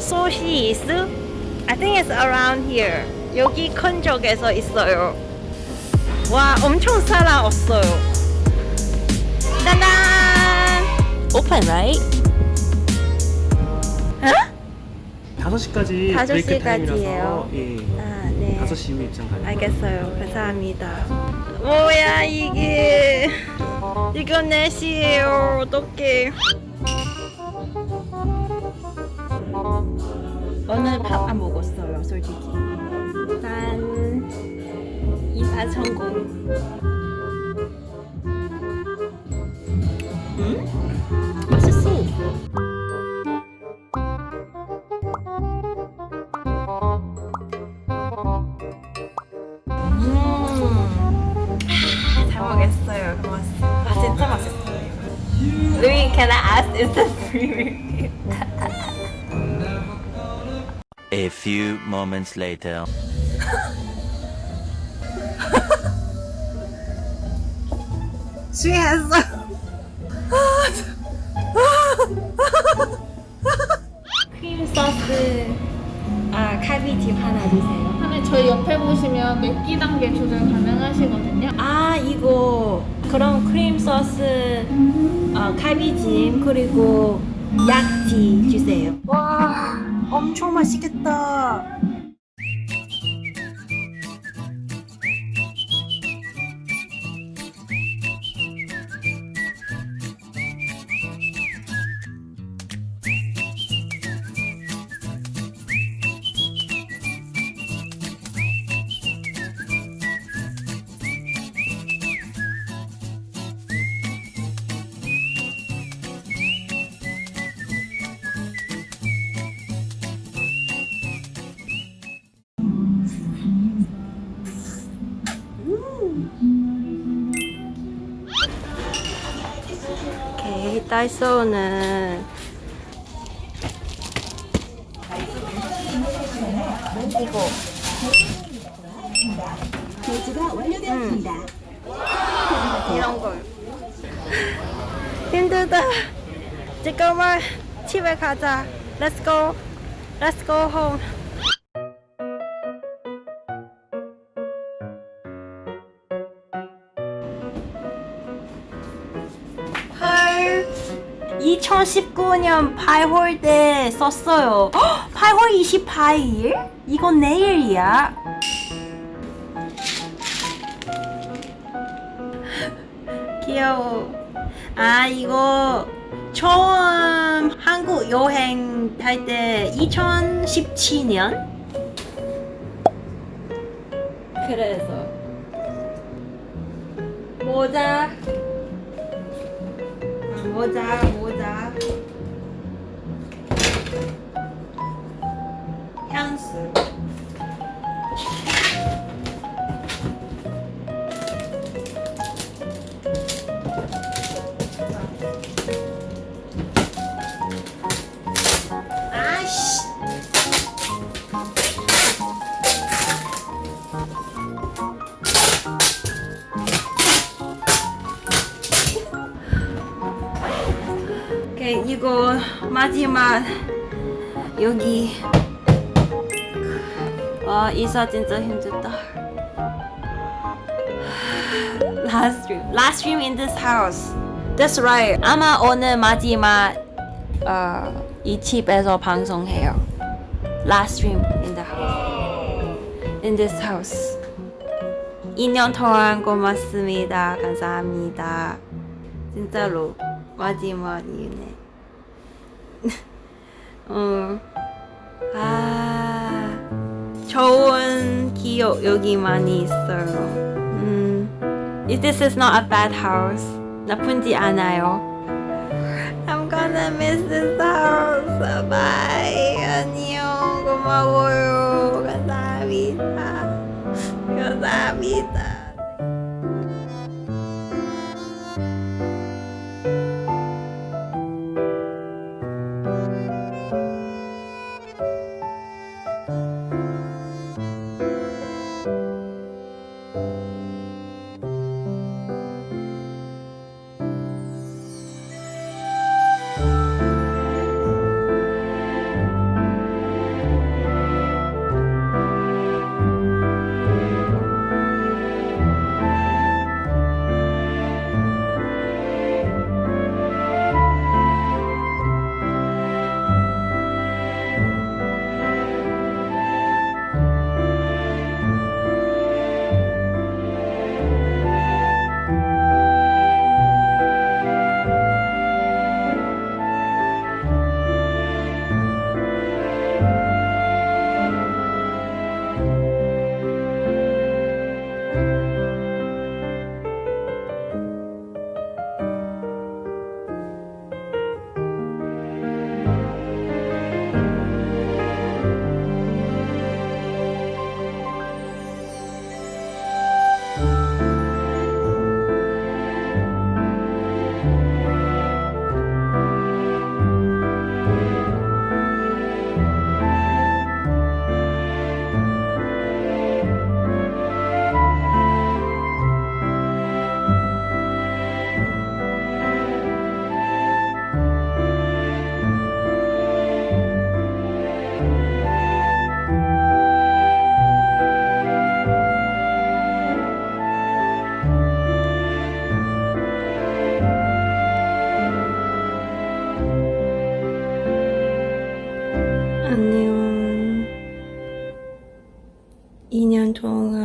소시스? I think it's around here. 여기 큰 쪽에서 있어요. 와, 엄청 사람 없어요. 따단! Open, right? 어? 5시까지 다섯 브레이크 시까지예요. 타임이라서 예. 아, 네. 5시 이후 입장 가능. 알겠어요. 감사합니다. 뭐야 이게? 이거 4시에요. 어떡해. 오늘 밥 안 먹었어요, 솔직히. 난 이사 성공. 음? 맛있어. 음. 잘 먹겠어요. 고맙습니다. 아, 맛있어요. Louis, can I ask, is this free A few moments later. 취했어. 크림 소스 아 칼비찜 하나 주세요. 하나 저희 옆에 보시면 맵기 단계 조절 가능하시거든요. 아 이거 그럼 크림 소스 어, 칼비찜 그리고 약지 주세요. 와 엄청 맛있겠다. 오케이 다이소는. 이거. 음. 이런 걸. 힘들다. 잠깐만 집에 가자. Let's go. Let's go home 2019년 8월 때 썼어요. 헉, 8월 28일? 이건 내일이야. 귀여워. 아 이거 처음 한국 여행 할 때 2017년? 그래서 모자 모자 모자 이거 마지막 여기 와 이사 진짜 힘들다 last stream last stream in this house that's right 아마 오늘 마지막 어, 이 집에서 방송해요 last stream in the house in this house 2년 동안 고맙습니다 감사합니다 진짜로 마지막이네. 어. 아, 좋은 기억 여기 많이 있어요. 음, this is not a bad house. 나쁜지 않아요. I'm gonna miss this house. Bye. 안녕. 고마워요. 감사합니다. 감사합니다. 안녕. 2년 동안